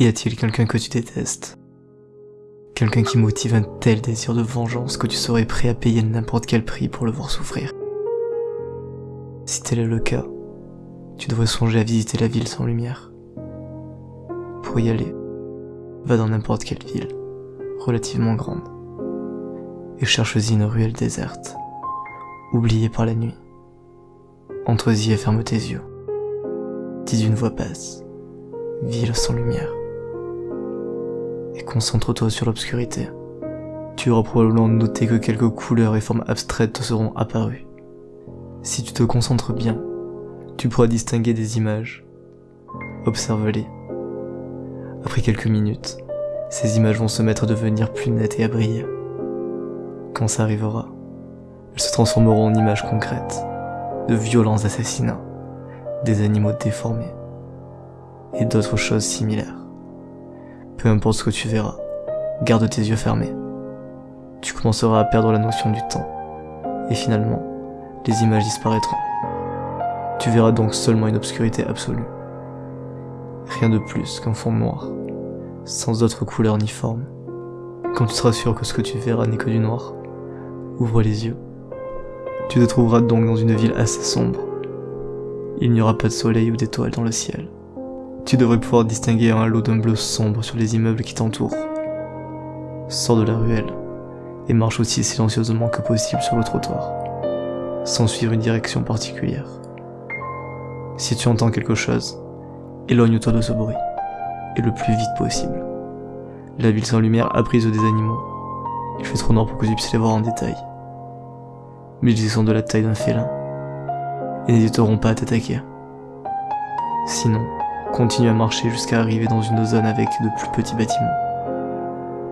Y a-t-il quelqu'un que tu détestes? Quelqu'un qui motive un tel désir de vengeance que tu serais prêt à payer n'importe quel prix pour le voir souffrir? Si tel est le cas, tu devrais songer à visiter la ville sans lumière. Pour y aller, va dans n'importe quelle ville, relativement grande, et cherche-y une ruelle déserte, oubliée par la nuit. Entre-y et ferme tes yeux. Dis d'une voix basse, ville sans lumière. Et concentre-toi sur l'obscurité. Tu auras probablement noté que quelques couleurs et formes abstraites te seront apparues. Si tu te concentres bien, tu pourras distinguer des images. Observe-les. Après quelques minutes, ces images vont se mettre à devenir plus nettes et à briller. Quand ça arrivera, elles se transformeront en images concrètes de violents assassinats, des animaux déformés et d'autres choses similaires. Peu importe ce que tu verras, garde tes yeux fermés. Tu commenceras à perdre la notion du temps et finalement, les images disparaîtront. Tu verras donc seulement une obscurité absolue. Rien de plus qu'un fond noir, sans autre couleur ni forme. Quand tu seras sûr que ce que tu verras n'est que du noir, ouvre les yeux tu te trouveras donc dans une ville assez sombre. Il n'y aura pas de soleil ou d'étoiles dans le ciel. Tu devrais pouvoir distinguer un halo d'un bleu sombre sur les immeubles qui t'entourent. Sors de la ruelle et marche aussi silencieusement que possible sur le trottoir, sans suivre une direction particulière. Si tu entends quelque chose, éloigne-toi de ce bruit, et le plus vite possible. La ville sans lumière a prise des animaux. Il fait trop noir pour que tu puisses les voir en détail mais ils sont de la taille d'un félin, et n'hésiteront pas à t'attaquer. Sinon, continue à marcher jusqu'à arriver dans une zone avec de plus petits bâtiments.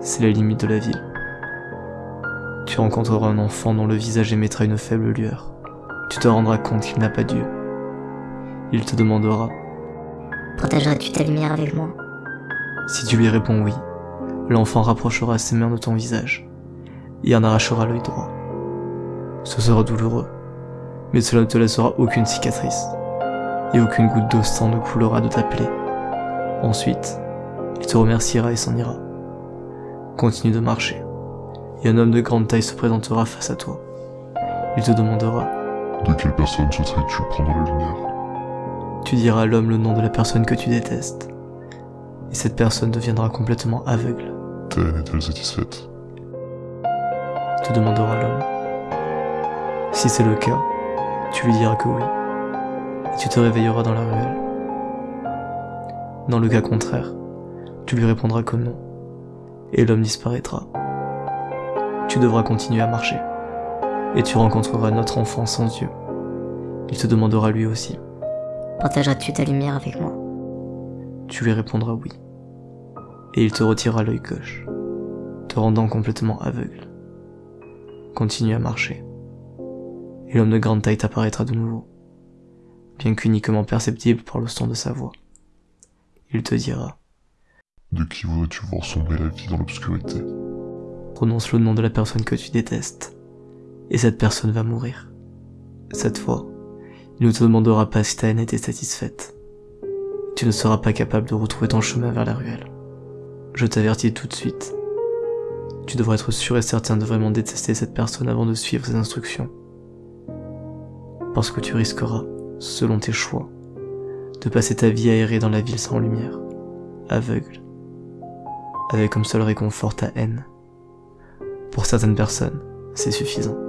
C'est la limite de la ville. Tu rencontreras un enfant dont le visage émettra une faible lueur. Tu te rendras compte qu'il n'a pas Dieu. Il te demandera Partageras-tu ta lumière avec moi? Si tu lui réponds oui, l'enfant rapprochera ses mains de ton visage et en arrachera l'œil droit. Ce sera douloureux, mais cela ne te laissera aucune cicatrice, et aucune goutte d'eau sang ne coulera de ta plaie. Ensuite, il te remerciera et s'en ira. Continue de marcher, et un homme de grande taille se présentera face à toi. Il te demandera De quelle personne souhaiterais-tu prendre la lumière Tu diras à l'homme le nom de la personne que tu détestes, et cette personne deviendra complètement aveugle. Ta haine est-elle satisfaite? Te demandera l'homme. Si c'est le cas, tu lui diras que oui, tu te réveilleras dans la ruelle. Dans le cas contraire, tu lui répondras que non, et l'homme disparaîtra. Tu devras continuer à marcher, et tu rencontreras notre enfant sans yeux. Il te demandera lui aussi. Partageras-tu ta lumière avec moi? Tu lui répondras oui, et il te retirera l'œil gauche, te rendant complètement aveugle. Continue à marcher et l'homme de grande taille t'apparaîtra de nouveau, bien qu'uniquement perceptible par le son de sa voix. Il te dira De qui voudrais-tu voir sombrer la vie dans l'obscurité? Prononce le nom de la personne que tu détestes, et cette personne va mourir. Cette fois, il ne te demandera pas si ta haine était satisfaite. Tu ne seras pas capable de retrouver ton chemin vers la ruelle. Je t'avertis tout de suite. Tu devrais être sûr et certain de vraiment détester cette personne avant de suivre ses instructions parce que tu risqueras, selon tes choix, de passer ta vie à errer dans la ville sans lumière, aveugle, avec comme seul réconfort ta haine. Pour certaines personnes, c'est suffisant.